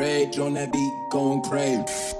Rage on that beat, going crazy.